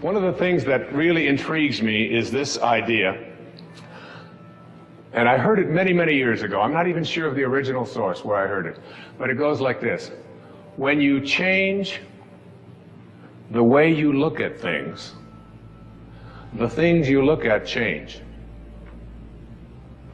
One of the things that really intrigues me is this idea. And I heard it many, many years ago. I'm not even sure of the original source where I heard it. But it goes like this. When you change the way you look at things, the things you look at change.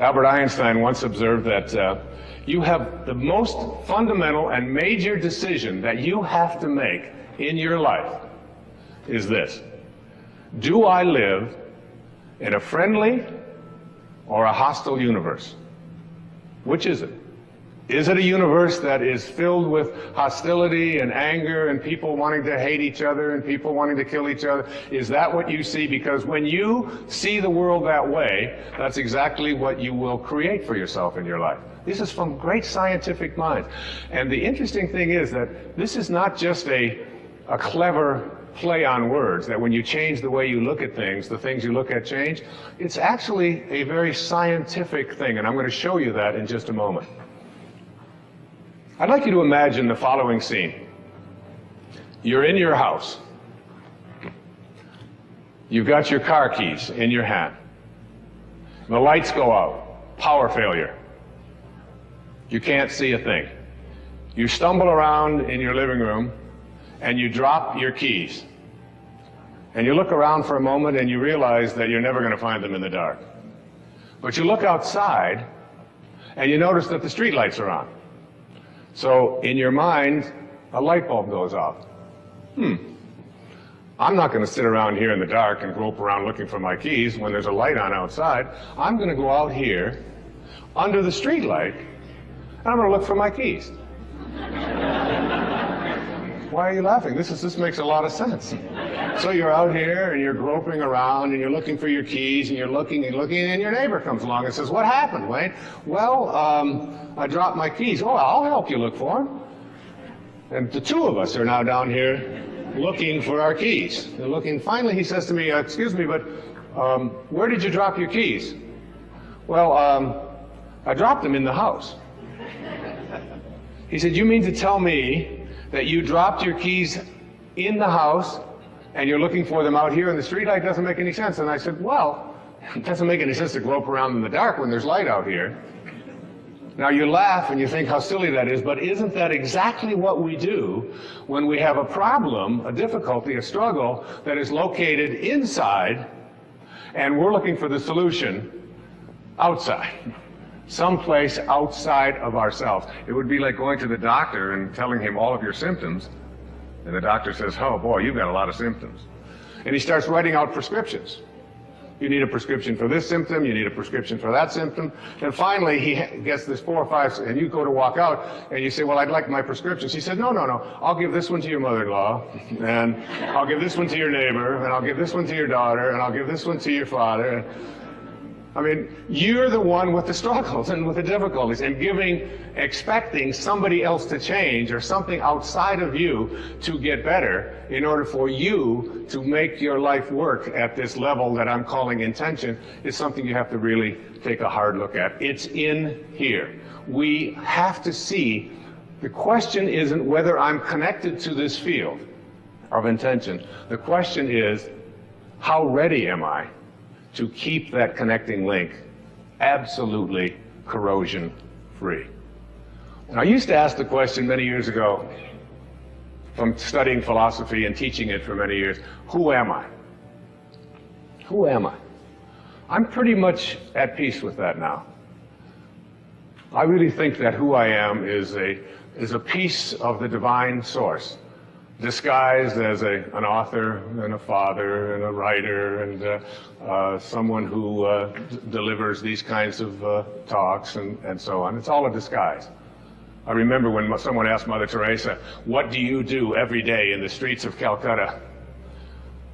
Albert Einstein once observed that uh, you have the most fundamental and major decision that you have to make in your life is this. Do I live in a friendly or a hostile universe? Which is it? Is it a universe that is filled with hostility and anger and people wanting to hate each other and people wanting to kill each other? Is that what you see? Because when you see the world that way, that's exactly what you will create for yourself in your life. This is from great scientific minds. And the interesting thing is that this is not just a, a clever play on words, that when you change the way you look at things, the things you look at change. It's actually a very scientific thing, and I'm going to show you that in just a moment. I'd like you to imagine the following scene. You're in your house. You've got your car keys in your hand. The lights go out. Power failure. You can't see a thing. You stumble around in your living room and you drop your keys. And you look around for a moment and you realize that you're never going to find them in the dark. But you look outside and you notice that the streetlights are on. So in your mind, a light bulb goes off. Hmm. I'm not going to sit around here in the dark and grope around looking for my keys when there's a light on outside. I'm going to go out here under the streetlight and I'm going to look for my keys. Why are you laughing? This is this makes a lot of sense. So you're out here and you're groping around and you're looking for your keys and you're looking and looking and your neighbor comes along and says, "What happened, Wayne?" Well, um, I dropped my keys. Oh, I'll help you look for them. And the two of us are now down here looking for our keys. They're looking. Finally, he says to me, uh, "Excuse me, but um, where did you drop your keys?" Well, um, I dropped them in the house. He said, "You mean to tell me that you dropped your keys in the house and you're looking for them out here in the streetlight doesn't make any sense. And I said, well, it doesn't make any sense to grope around in the dark when there's light out here. Now you laugh and you think how silly that is, but isn't that exactly what we do when we have a problem, a difficulty, a struggle that is located inside and we're looking for the solution outside? Someplace outside of ourselves. It would be like going to the doctor and telling him all of your symptoms, and the doctor says, oh boy, you've got a lot of symptoms. And he starts writing out prescriptions. You need a prescription for this symptom, you need a prescription for that symptom. And finally, he gets this four or five, and you go to walk out, and you say, well, I'd like my prescriptions. He said, no, no, no, I'll give this one to your mother-in-law, and I'll give this one to your neighbor, and I'll give this one to your daughter, and I'll give this one to your father. I mean, you're the one with the struggles and with the difficulties and giving, expecting somebody else to change or something outside of you to get better in order for you to make your life work at this level that I'm calling intention is something you have to really take a hard look at. It's in here. We have to see the question isn't whether I'm connected to this field of intention. The question is, how ready am I to keep that connecting link absolutely corrosion free. And I used to ask the question many years ago from studying philosophy and teaching it for many years, who am I? Who am I? I'm pretty much at peace with that now. I really think that who I am is a, is a piece of the divine source disguised as a, an author and a father and a writer and uh, uh, someone who uh, delivers these kinds of uh, talks and, and so on. It's all a disguise. I remember when someone asked Mother Teresa, what do you do every day in the streets of Calcutta?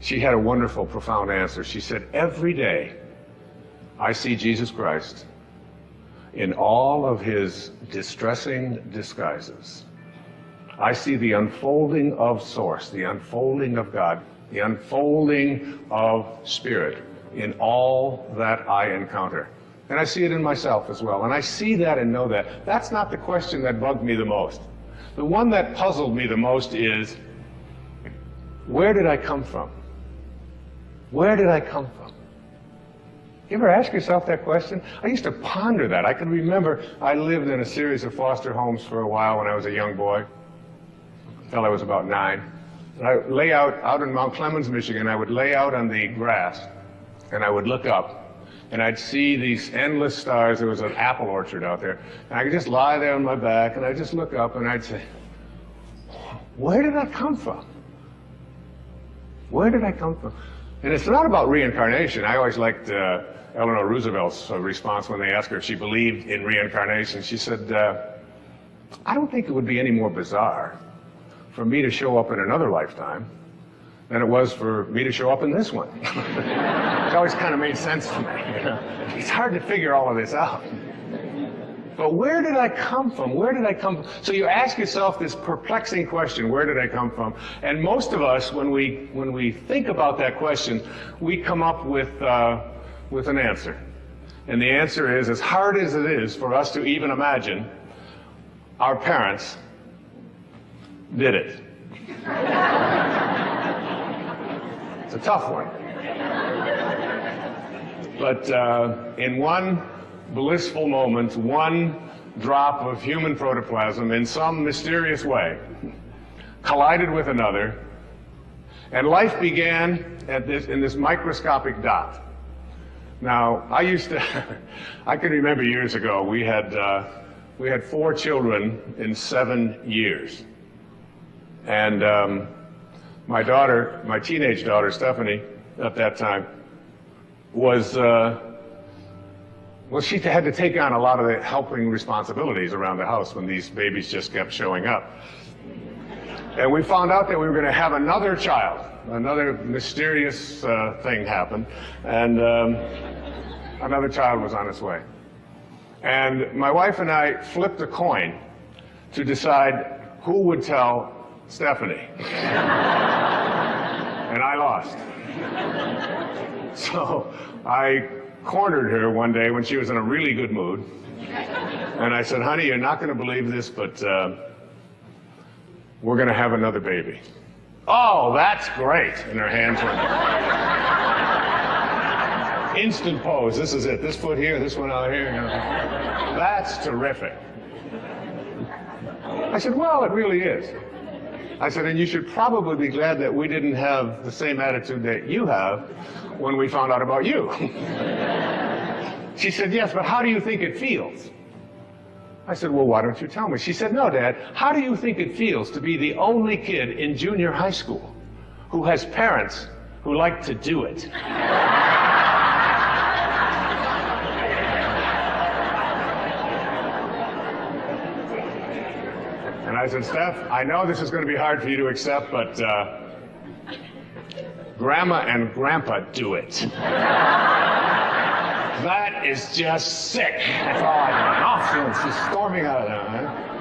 She had a wonderful, profound answer. She said, every day I see Jesus Christ in all of his distressing disguises. I see the unfolding of source, the unfolding of God, the unfolding of spirit in all that I encounter. And I see it in myself as well. And I see that and know that. That's not the question that bugged me the most. The one that puzzled me the most is, where did I come from? Where did I come from? You ever ask yourself that question? I used to ponder that. I can remember I lived in a series of foster homes for a while when I was a young boy, until I was about nine. And I lay out, out in Mount Clemens, Michigan, I would lay out on the grass and I would look up and I'd see these endless stars. There was an apple orchard out there. And I could just lie there on my back and I'd just look up and I'd say, where did I come from? Where did I come from? And it's not about reincarnation. I always liked uh, Eleanor Roosevelt's uh, response when they asked her if she believed in reincarnation. She said, uh, I don't think it would be any more bizarre for me to show up in another lifetime than it was for me to show up in this one. it always kind of made sense to me. You know? It's hard to figure all of this out. But where did I come from? Where did I come from? So you ask yourself this perplexing question, where did I come from? And most of us, when we, when we think about that question, we come up with, uh, with an answer. And the answer is, as hard as it is for us to even imagine, our parents did it. it's a tough one. But uh, in one blissful moment, one drop of human protoplasm in some mysterious way collided with another, and life began at this, in this microscopic dot. Now, I used to, I can remember years ago, we had, uh, we had four children in seven years. And um, my daughter, my teenage daughter, Stephanie, at that time, was, uh, well, she had to take on a lot of the helping responsibilities around the house when these babies just kept showing up. And we found out that we were going to have another child. Another mysterious uh, thing happened, and um, another child was on its way. And my wife and I flipped a coin to decide who would tell Stephanie. and I lost. So I cornered her one day when she was in a really good mood. And I said, honey, you're not going to believe this, but uh, we're going to have another baby. Oh, that's great. And her hands went. Instant pose. This is it. This foot here, this one out here. That's terrific. I said, well, it really is. I said, and you should probably be glad that we didn't have the same attitude that you have when we found out about you. she said, yes, but how do you think it feels? I said, well, why don't you tell me? She said, no, Dad, how do you think it feels to be the only kid in junior high school who has parents who like to do it? And I said, Steph, I know this is going to be hard for you to accept, but uh, Grandma and Grandpa do it. that is just sick. That's all I know. Oh, she's storming out of there. Huh?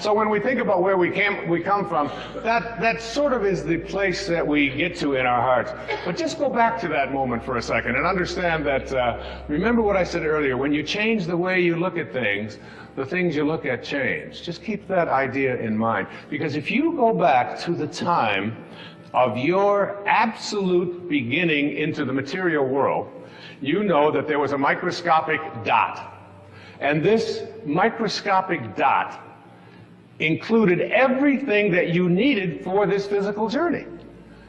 So when we think about where we came, we come from, that, that sort of is the place that we get to in our hearts. But just go back to that moment for a second and understand that, uh, remember what I said earlier, when you change the way you look at things, the things you look at change. Just keep that idea in mind. Because if you go back to the time of your absolute beginning into the material world, you know that there was a microscopic dot. And this microscopic dot included everything that you needed for this physical journey.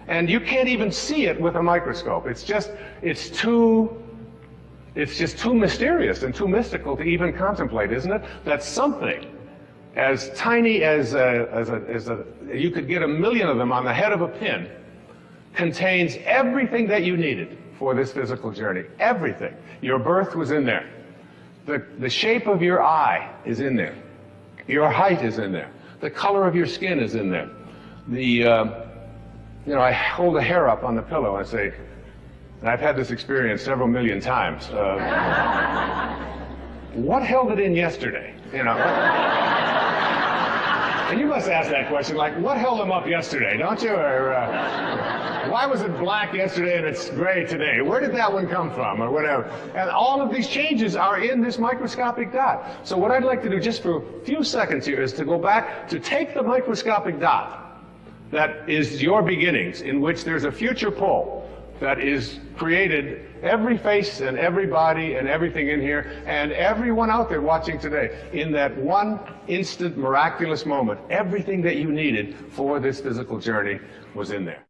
And you can't even see it with a microscope. It's just, it's too, it's just too mysterious and too mystical to even contemplate, isn't it? That something as tiny as a, as a, as a, you could get a million of them on the head of a pin, contains everything that you needed for this physical journey. Everything. Your birth was in there. The, the shape of your eye is in there. Your height is in there. The color of your skin is in there. The, uh, you know, I hold a hair up on the pillow and I say, and I've had this experience several million times. Uh, what held it in yesterday? You know. And you must ask that question, like, what held them up yesterday, don't you? Or uh, why was it black yesterday and it's gray today? Where did that one come from, or whatever? And all of these changes are in this microscopic dot. So what I'd like to do just for a few seconds here is to go back to take the microscopic dot that is your beginnings, in which there's a future pull that is created every face and every body and everything in here and everyone out there watching today in that one instant miraculous moment. Everything that you needed for this physical journey was in there